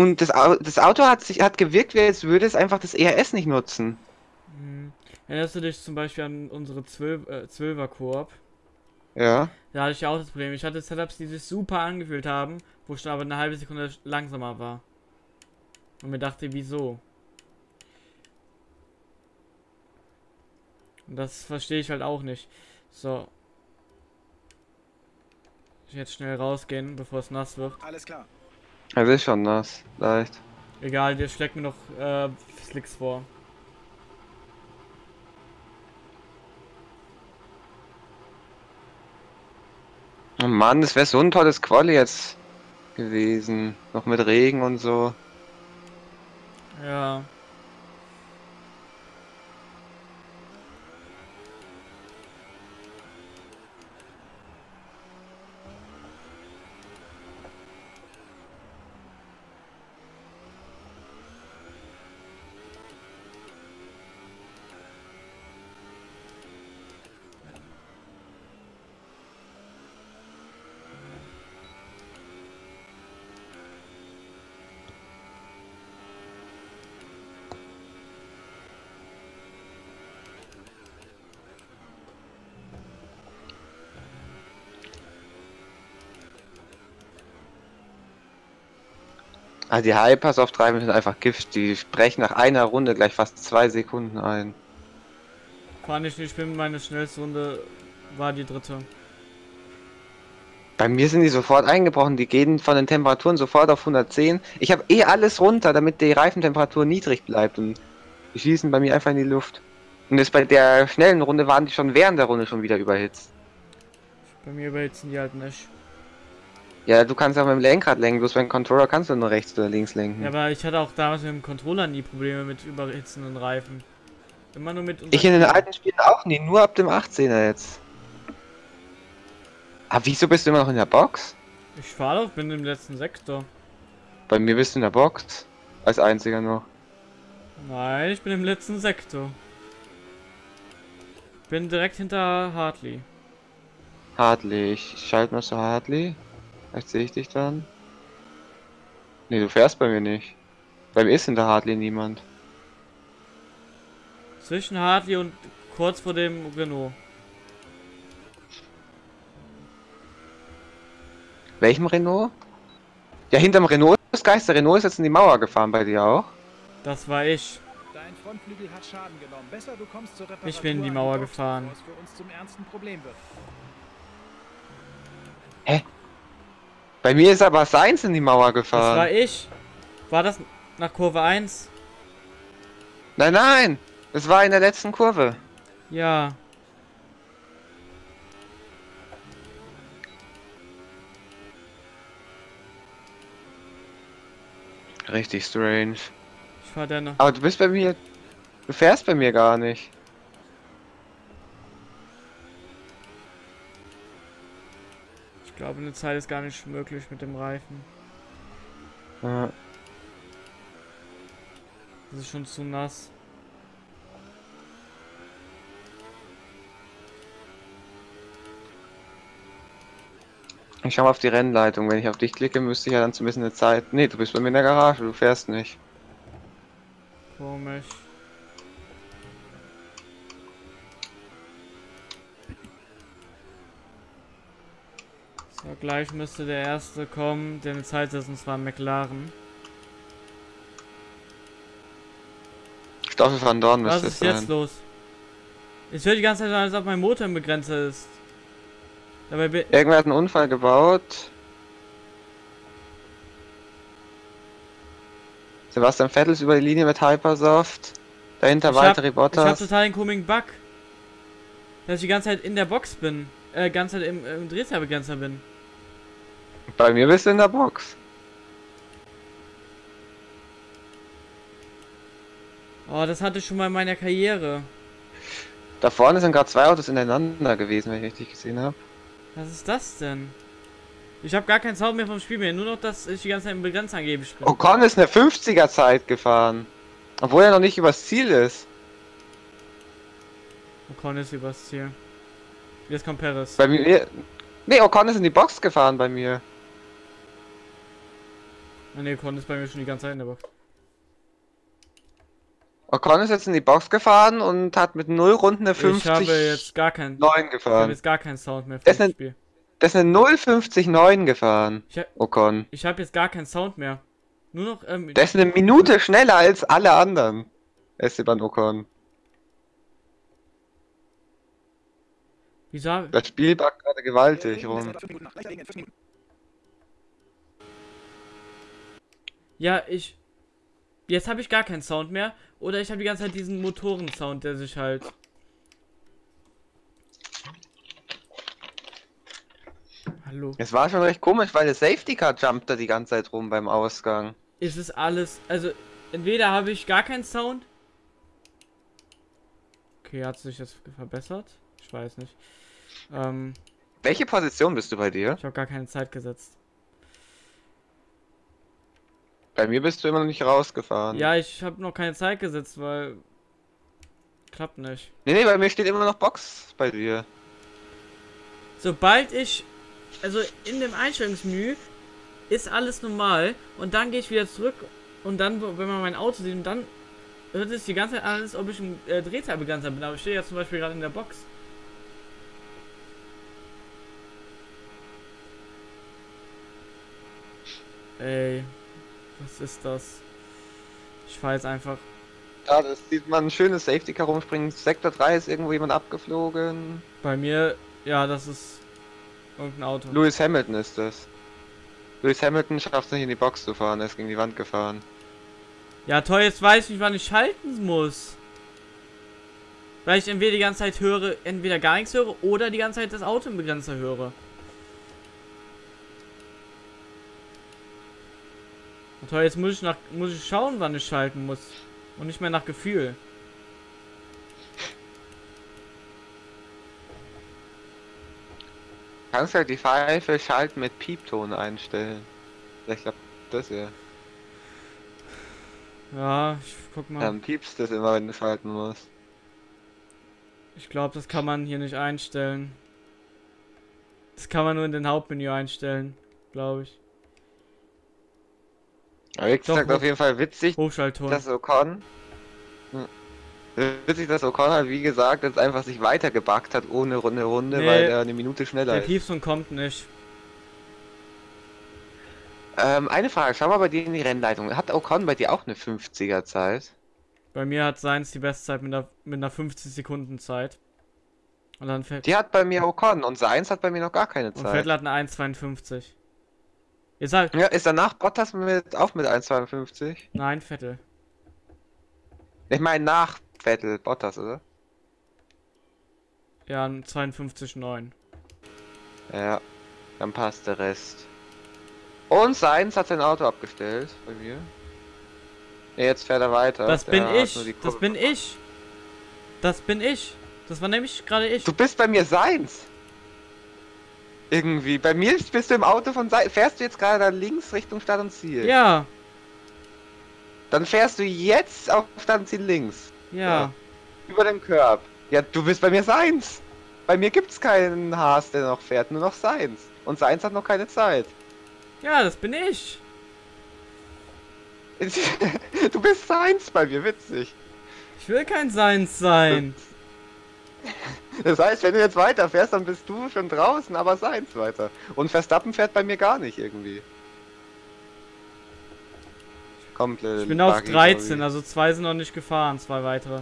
Und das, Au das Auto hat sich hat gewirkt, wie als würde es einfach das ERS nicht nutzen. Hm. Erinnerst du dich zum Beispiel an unsere 12, äh, 12er Koop? Ja. Da hatte ich ja auch das Problem. Ich hatte Setups, die sich super angefühlt haben, wo ich dann aber eine halbe Sekunde langsamer war. Und mir dachte, wieso? Und das verstehe ich halt auch nicht. So. Ich jetzt schnell rausgehen, bevor es nass wird. Alles klar. Es ist schon nass, leicht. Egal, der schlägt mir noch äh, Slicks vor. Oh Mann, das wäre so ein tolles Quali jetzt gewesen. Noch mit Regen und so. Ja. Also die Hypersoft-Reifen sind einfach Gift. Die sprechen nach einer Runde gleich fast zwei Sekunden ein. Fand ich nicht schlimm, meine schnellste Runde war die dritte. Bei mir sind die sofort eingebrochen. Die gehen von den Temperaturen sofort auf 110. Ich habe eh alles runter, damit die Reifentemperatur niedrig bleibt. Und die schießen bei mir einfach in die Luft. Und jetzt bei der schnellen Runde waren die schon während der Runde schon wieder überhitzt. Bei mir überhitzen die halt nicht. Ja, du kannst auch mit dem Lenkrad lenken, bloß beim Controller kannst du nur rechts oder links lenken. Ja, aber ich hatte auch damals mit dem Controller nie Probleme mit überhitzenden Reifen. Immer nur mit Ich in den alten Spielen auch nie, nur ab dem 18er jetzt. Aber wieso bist du immer noch in der Box? Ich fahre doch, bin im letzten Sektor. Bei mir bist du in der Box. Als einziger noch. Nein, ich bin im letzten Sektor. Bin direkt hinter Hartley. Hartley, ich schalte mal zu Hartley. Vielleicht sehe ich dich dann. Nee, du fährst bei mir nicht. Bei mir ist hinter Hartley niemand. Zwischen Hartley und kurz vor dem Renault. Welchem Renault? Ja, hinterm Renault ist Geist. Der Renault ist jetzt in die Mauer gefahren bei dir auch. Das war ich. Dein Frontflügel hat Schaden genommen. Besser, du kommst zur Reparatur. Ich bin in die Mauer gefahren. bevor es für uns zum ernsten Problem wird. Bei mir ist aber Seins in die Mauer Das war gefahren. ich. War das nach Kurve 1? Nein, nein! Das war in der letzten Kurve. Ja. Richtig strange. Ich fahr noch. Aber du bist bei mir. Du fährst bei mir gar nicht. Glaube, eine Zeit ist gar nicht möglich mit dem Reifen. Ja. Das ist schon zu nass. Ich schau mal auf die Rennleitung. Wenn ich auf dich klicke, müsste ich ja dann zumindest eine Zeit. Nee, du bist bei mir in der Garage, du fährst nicht. Komisch. Gleich müsste der erste kommen, der eine Zeit setzt, und zwar McLaren. Stoffel van Dorn Was müsste ist es jetzt los? Es hört die ganze Zeit als ob mein Motor im Begrenzer ist. Dabei Irgendwer hat einen Unfall gebaut. Sebastian Vettel ist über die Linie mit Hypersoft. Dahinter Ich Walter ich hab Bottas. total den komischen Bug. Dass ich die ganze Zeit in der Box bin. Äh, ganze Zeit im, im Drehzahlbegrenzer bin. Bei mir bist du in der Box. Oh, das hatte ich schon mal in meiner Karriere. Da vorne sind gerade zwei Autos ineinander gewesen, wenn ich richtig gesehen habe. Was ist das denn? Ich habe gar keinen Sound mehr vom Spiel mehr, nur noch, dass ich die ganze Zeit im Begrenzer angeblich bin. Ocon ist eine 50er Zeit gefahren. Obwohl er noch nicht übers Ziel ist. Ocon ist übers Ziel. Jetzt kommt Perez. Bei mir. Nee, Ocon ist in die Box gefahren bei mir. Ah, ne, Con ist bei mir schon die ganze Zeit in der Box. Ocon ist jetzt in die Box gefahren und hat mit 0 Runden eine Ich habe 50 jetzt gar keinen. 9 Ich habe gefahren. jetzt gar keinen Sound mehr für Das das sind- Spiel. Das ist eine 050 9 gefahren. Ich, ha Ocon. ich habe jetzt gar keinen Sound mehr. Nur noch. Ähm, Der ist eine Minute schneller als alle anderen. Esteban Ocon. wieso? Das Spiel backt gerade gewaltig rum. Ja, ich. Jetzt habe ich gar keinen Sound mehr. Oder ich habe die ganze Zeit diesen Motorensound, der sich halt. Hallo. Es war schon recht komisch, weil der Safety Car jumpt da die ganze Zeit rum beim Ausgang. Ist es alles. Also, entweder habe ich gar keinen Sound. Okay, hat sich das verbessert? Ich weiß nicht. Ähm, Welche Position bist du bei dir? ich habe gar keine Zeit gesetzt. Bei mir bist du immer noch nicht rausgefahren. Ja, ich habe noch keine Zeit gesetzt, weil. Klappt nicht. Nee, nee, bei mir steht immer noch Box bei dir. Sobald ich. Also in dem Einstellungsmenü ist alles normal und dann gehe ich wieder zurück und dann, wenn man mein Auto sieht, und dann hört es die ganze Zeit an, als ob ich ein äh, Drehzahlbegrenzer bin. Aber ich stehe ja zum Beispiel gerade in der Box. Ey, was ist das? Ich fahre jetzt einfach. Ja, das sieht man ein schönes Safety Car rumspringen. Sektor 3 ist irgendwo jemand abgeflogen. Bei mir, ja, das ist irgendein Auto. Lewis Hamilton ist das. Lewis Hamilton schafft es nicht in die Box zu fahren, er ist gegen die Wand gefahren. Ja, toll, jetzt weiß ich nicht, wann ich schalten muss. Weil ich entweder die ganze Zeit höre, entweder gar nichts höre oder die ganze Zeit das Auto im Begrenzer höre. Toll, jetzt muss ich nach muss ich schauen, wann ich schalten muss. Und nicht mehr nach Gefühl. Kannst halt die Pfeife schalten mit Piepton einstellen. Vielleicht klappt das ja. Ja, ich guck mal. Dann piepst das immer, wenn du schalten musst. Ich glaube, das kann man hier nicht einstellen. Das kann man nur in den Hauptmenü einstellen, glaube ich. Aber wie gesagt, auf jeden Fall witzig, dass Ocon. Hm. Witzig, dass Ocon halt, wie gesagt, jetzt einfach sich weitergebackt hat ohne Runde Runde, Nee. weil er eine Minute schneller Der ist. Piepson kommt nicht. Ähm, eine Frage, schau mal bei dir in die Rennleitung. Hat Ocon bei dir auch eine 50er Zeit? Bei mir hat Seins die Bestzeit mit einer, mit einer 50 Sekunden Zeit. Und dann fährt, Die hat bei mir Ocon und Seins hat bei mir noch gar keine und Zeit. Vettel hat eine 1,52. Jetzt halt. Ja, ist danach Bottas mit, auch mit 1,52? Nein, Vettel. Ich meine nach Vettel, Bottas, oder? Ja, ein 52,9. Ja, dann passt der Rest. Und Seins hat sein Auto abgestellt bei mir. Ja, jetzt fährt er weiter. Das Der bin hat ich. Das bin ich. Das bin ich. Das war nämlich gerade ich. Du bist bei mir Seins. Irgendwie. Bei mir bist du im Auto von Seins. Fährst du jetzt gerade da links Richtung Stadt und Ziel? Ja, Dann fährst du jetzt auf Stadt und Ziel links. ja. Über den Körb. Ja, du bist bei mir Seins. Bei mir gibt's keinen Haas, der noch fährt, nur noch Seins. Und Seins hat noch keine Zeit. Ja, das bin ich. du bist Seins bei mir, witzig. Ich will kein Seins sein. Das heißt, wenn du jetzt weiterfährst, dann bist du schon draußen, aber Seins weiter. Und Verstappen fährt bei mir gar nicht irgendwie. Komplett. Ich bin auf 13, also zwei sind noch nicht gefahren, zwei weitere.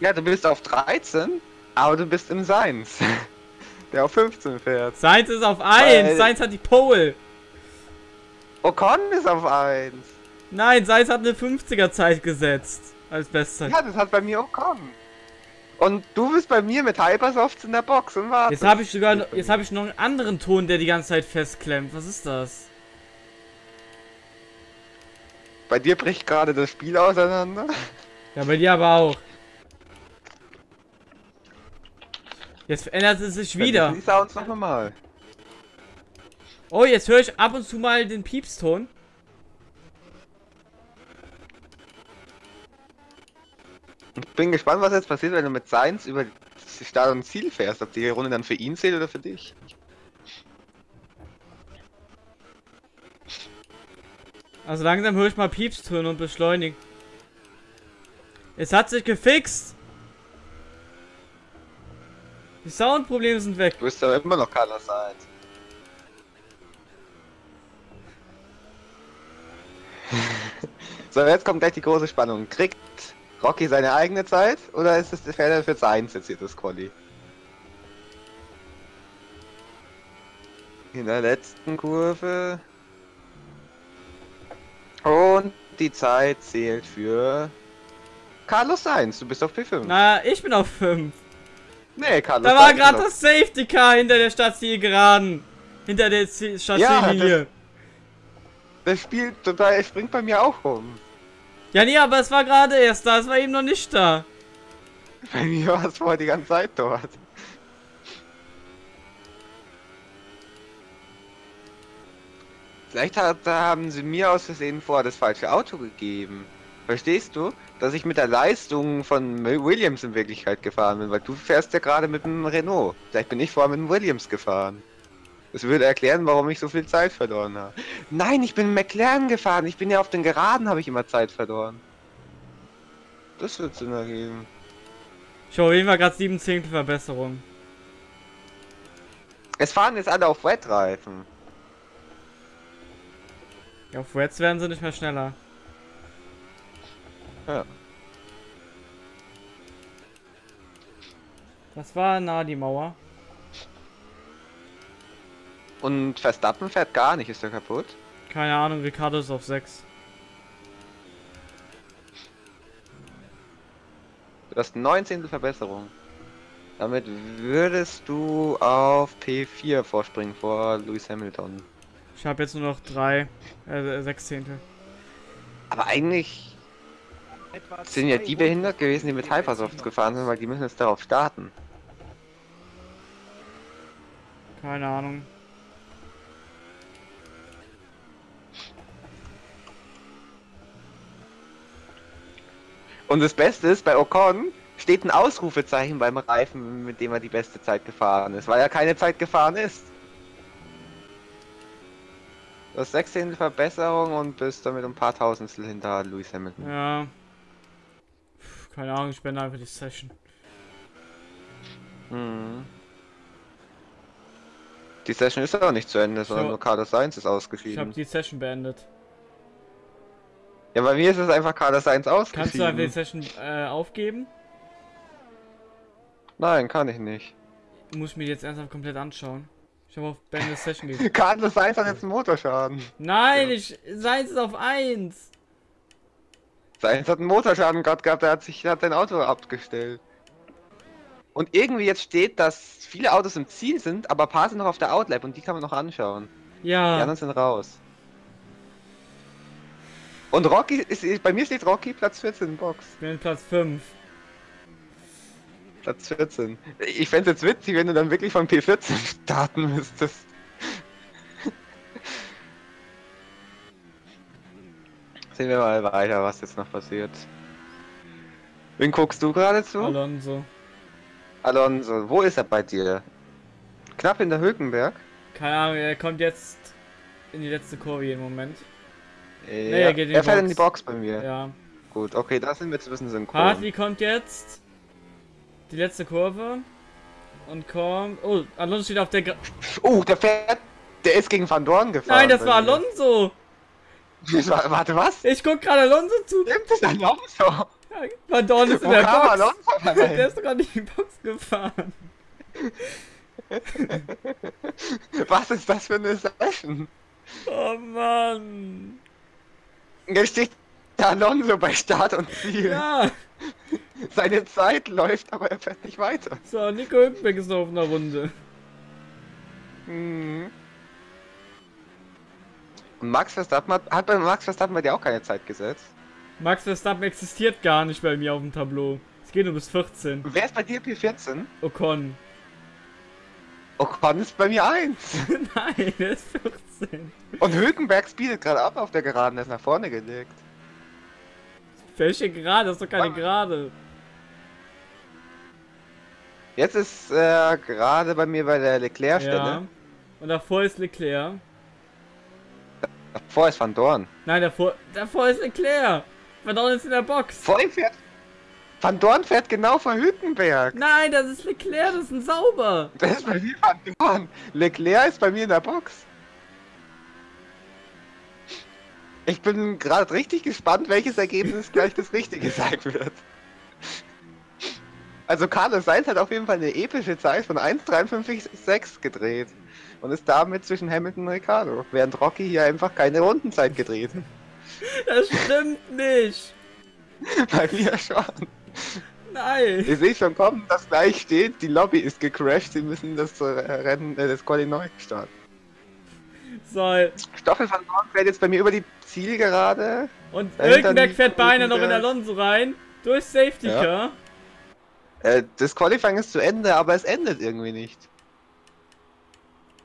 Ja, du bist auf 13, aber du bist im Seins. Der auf 15 fährt. Seins ist auf 1. Weil- Seins hat die Pole. Ocon ist auf 1. Nein, Seins hat eine 50er Zeit gesetzt. Als Bestzeit. Ja, das hat bei mir Ocon. Und du bist bei mir mit Hypersofts in der Box und wartest. Jetzt habe ich sogar, noch- jetzt habe ich noch einen anderen Ton, der die ganze Zeit festklemmt. Was ist das? Bei dir bricht gerade das Spiel auseinander. Ja, bei dir aber auch. Jetzt ändert es sich wieder. Die Sounds noch normal. Oh, jetzt höre ich ab und zu mal den Piepston. Bin gespannt, was jetzt passiert, wenn du mit Seins über Start und Ziel fährst. Ob die Runde dann für ihn zählt oder für dich. Also langsam höre ich mal Piepstöne und beschleunigt. Es hat sich gefixt. Die Soundprobleme sind weg. Du bist aber immer noch Carlos Sainz. so, jetzt kommt gleich die große Spannung. Kriegt Rocky seine eigene Zeit oder ist es der Fehler für Sainz jetzt hier das Quali? In der letzten Kurve. Und die Zeit zählt für Carlos Sainz. Du bist auf P5. Na, ich bin auf 5. nee, Carlos Da war gerade das Safety Car hinter der Stadtzielgeraden. Hinter der Z- Stadtziellinie. das- Das spielt total, er springt bei mir auch rum. Ja, nee, aber es war gerade erst da. Es war eben noch nicht da. Bei mir war es vorher die ganze Zeit dort. Vielleicht hat, haben sie mir aus Versehen vorher das falsche Auto gegeben. Verstehst du? Dass ich mit der Leistung von Williams in Wirklichkeit gefahren bin, weil du fährst ja gerade mit einem Renault. Vielleicht bin ich vorher mit einem Williams gefahren. Das würde erklären, warum ich so viel Zeit verloren habe. Nein, ich bin McLaren gefahren. Ich bin ja auf den Geraden, habe ich immer Zeit verloren. Das wird Sinn ergeben. Ich habe auf jeden Fall gerade 7 Zehntel Verbesserung. Es fahren jetzt alle auf Wetreifen. Ja, auf Reds werden sie nicht mehr schneller. Ja. Das war nah die Mauer. Und Verstappen fährt gar nicht, ist er kaputt? Keine Ahnung, Ricardo ist auf 6. Du hast 19. Verbesserung. Damit würdest du auf P4 vorspringen vor Lewis Hamilton. Ich habe jetzt nur noch 3, äh, 6 Zehntel. Aber eigentlich sind ja die behindert gewesen, die mit Hypersofts noch. gefahren sind, weil die müssen jetzt darauf starten. Keine Ahnung. Und das Beste ist, bei Ocon steht ein Ausrufezeichen beim Reifen, mit dem er die beste Zeit gefahren ist, weil er keine Zeit gefahren ist. Du hast 16. Verbesserung und bist damit ein paar Tausendstel hinter Lewis Hamilton. Ja. Puh, Keine Ahnung, ich beende einfach die Session. Mhm. Die Session ist aber nicht zu Ende, sondern So. nur Carlos Sainz ist Ich habe ausgeschieden. die Session beendet. Ja, bei mir ist es einfach Carlos Sainz Kannst du einfach die ausgeschieden. Session äh, aufgeben? Nein, kann ich nicht. Muss ich mir die jetzt ernsthaft komplett anschauen. Ich habe auf Beende Session. Carlos Sainz hat jetzt einen Motorschaden. Nein, ich. Seins ist auf 1. Sainz hat einen Motorschaden gerade gehabt, er hat sich hat sein Auto abgestellt. Und irgendwie jetzt steht, dass viele Autos im Ziel sind, aber ein paar sind noch auf der Outlap und die kann man noch anschauen. Die Ja. anderen sind raus. Und Rocky ist, bei mir steht Rocky Platz 14 in Box. Ich bin Platz 5. Platz 14. Ich fände jetzt witzig, wenn du dann wirklich von P14 starten müsstest. Sehen wir mal weiter, was jetzt noch passiert. Wen guckst du gerade zu? Alonso. Alonso, wo ist er bei dir? Knapp hinter Hülkenberg? Keine Ahnung, er kommt jetzt in die letzte Kurve im Moment. Äh, er geht in die er fährt Box. in die Box bei mir. Ja. Gut, okay, da sind wir jetzt ein bisschen synchron. Hartley kommt jetzt. Die letzte Kurve. Und kommt. Oh, Alonso steht auf der. Gra Oh, der fährt. Der ist gegen Van Dorn gefahren. Nein, das war mir. Alonso! War, warte, was? Ich guck gerade Alonso zu. Stimmt, das ist Alonso. Ja, Van Dorn ist in Wo der kam Box. Alonso Der ist doch gerade in die Box gefahren. Was ist das für eine Session? Oh Mann. Jetzt steht Alonso bei Start und Ziel. Ja. Seine Zeit läuft, aber er fährt nicht weiter. So, Nico Hülkenberg ist noch auf einer Runde. Mhm. Und Max Verstappen hat, hat bei Max Verstappen bei dir auch keine Zeit gesetzt. Max Verstappen existiert gar nicht bei mir auf dem Tableau. Es geht nur bis 14. Wer ist bei dir P14? Ocon. Ocon ist bei mir 1. Nein, er ist 14. Und Hülkenberg speedet gerade ab auf der Geraden, der ist nach vorne gelegt. Welche Gerade? Das ist doch keine. Gerade. Jetzt ist er gerade bei mir bei der Leclerc-Stelle. Ja. Und davor ist Leclerc. Davor ist Van Dorn. Nein, davor, davor ist Leclerc. Van Dorn ist in der Box. Vor ihm fährt. Van Dorn fährt genau vor Hülkenberg. Nein, das ist Leclerc, das ist ein Sauber. Das ist bei mir Van Dorn. Leclerc ist bei mir in der Box. Ich bin gerade richtig gespannt, welches Ergebnis gleich das Richtige sein wird. Also Carlos Sainz hat auf jeden Fall eine epische Zeit von 1,53,6 gedreht. Und ist damit zwischen Hamilton und Ricardo. Während Rocky hier einfach keine Rundenzeit gedreht. hat. Das stimmt nicht. Bei mir schon. Nein. Ich sehe schon kommen, dass gleich steht, die Lobby ist gecrashed, sie müssen das äh, Rennen, äh, das Quali neu starten. So. Stoffel van Dorn fährt jetzt bei mir über die Zielgerade. Und Hülkenberg fährt beinahe noch in. Alonso rein. Durch Safety Ja. Car. Äh, das Qualifying ist zu Ende, aber es endet irgendwie nicht.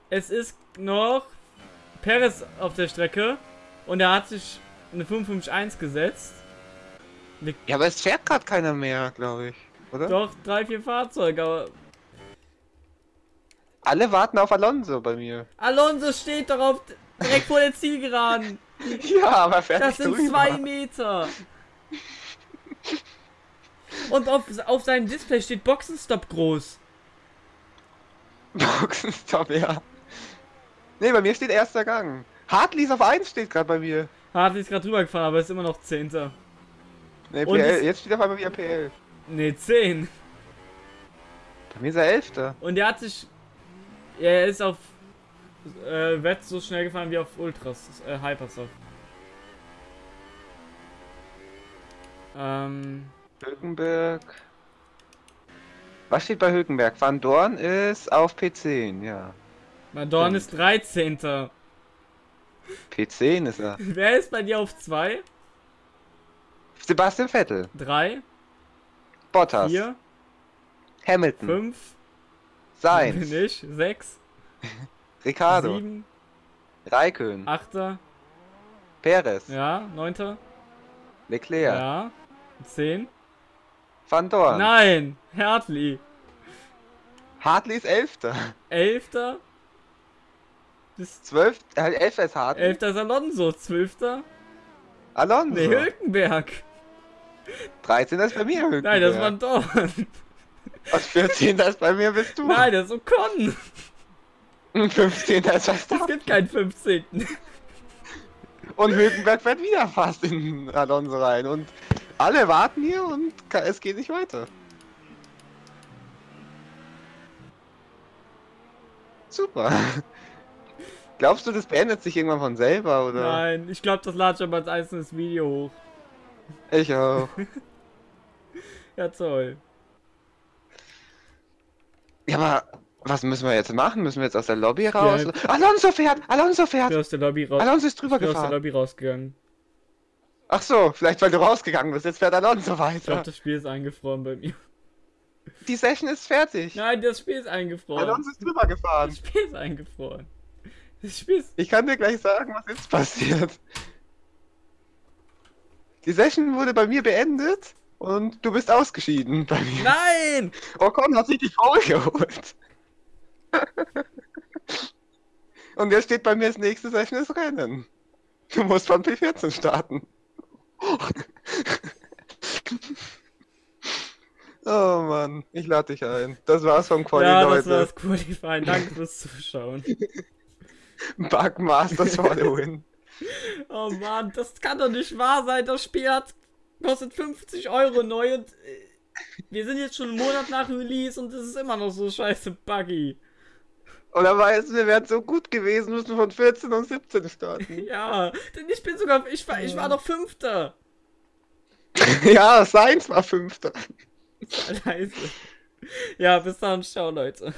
Es ist noch Perez auf der Strecke. Und er hat sich eine 551 gesetzt. Ja, aber es fährt gerade keiner mehr, glaube ich. Oder? Doch, drei, vier Fahrzeuge, aber Alle warten auf Alonso bei mir. Alonso steht doch auf, direkt vor der Zielgeraden. Ja, aber er fährt Das sind drüber. zwei Meter. Und auf, auf seinem Display steht Boxenstopp groß. Boxenstopp, ja. Ne, bei mir steht erster Gang. Hartley ist auf 1 steht gerade bei mir. Hartley ist gerade drüber gefahren, aber ist immer noch Zehnter. Ne, PL, jetzt steht auf einmal wieder PL. Ne, 10. Bei mir ist er Elfter. Und er hat sich. Er ist auf. Äh, Wett so schnell gefahren wie auf Ultras. Äh, Hypersoft. Ähm. Hülkenberg. Was steht bei Hülkenberg? Van Dorn ist auf P10, ja. Madorn ist 13. P10 ist er. Wer ist bei dir auf 2? Sebastian Vettel. 3, Bottas. 4, Hamilton. 5, Sainz. nicht, 6, Ricardo. 7, Raikön. 8, Perez. ja, 9, Leclerc. ja, 10. Van Dorn. Nein, Hartley. Hartley ist Elfter. 11. bis 12. Äh, Elfter ist Hartley. 11. ist Alonso, 12. Alonso. Ne, Hülkenberg. 13. ist bei mir Hülkenberg. Nein, das war Dorn. Und 14. ist bei mir bist du. Nein, das ist Ocon. Und 15. ist Es Verstappen. gibt keinen 15. Und Hülkenberg fährt wieder fast in Alonso rein. Und alle warten hier und es geht nicht weiter. Super. Glaubst du, das beendet sich irgendwann von selber, oder? Nein, ich glaube, das lade ich aber als einzelnes Video hoch. Ich auch. Ja, toll. Ja, aber was müssen wir jetzt machen? Müssen wir jetzt aus der Lobby raus? Alonso fährt! Alonso Ich bin fährt! aus der Lobby raus. Alonso ist drüber Ich bin aus der gefahren. Lobby rausgegangen. Ach so, vielleicht weil du rausgegangen bist. Jetzt fährt Alonso Ich weiter. glaube, das Spiel ist eingefroren bei mir. Die Session ist fertig. Nein, das Spiel ist eingefroren. Alonso ist drüber gefahren. Das Spiel ist eingefroren. Das Spiel ist. Ich kann dir gleich sagen, was jetzt passiert. Die Session wurde bei mir beendet und du bist ausgeschieden bei mir. Nein! Ocon hat sich die Foul geholt. Und jetzt steht bei mir das nächste Session ist Rennen. Du musst von P14 starten. oh Mann, ich lade dich ein. Das war's vom Quali, ja, Leute. das Qualifying. Danke fürs Zuschauen. Bugmasters for the win. Oh Mann, das kann doch nicht wahr sein. Das Spiel hat, kostet 50 Euro neu und äh, wir sind jetzt schon einen Monat nach Release und es ist immer noch so scheiße buggy. Oder weißt du, wir wären so gut gewesen, müssen von 14 und 17 starten. Ja, denn ich bin sogar, ich war, ich war doch Fünfter. ja, Sainz war Fünfter. Scheiße. Ja, bis dann, ciao Leute.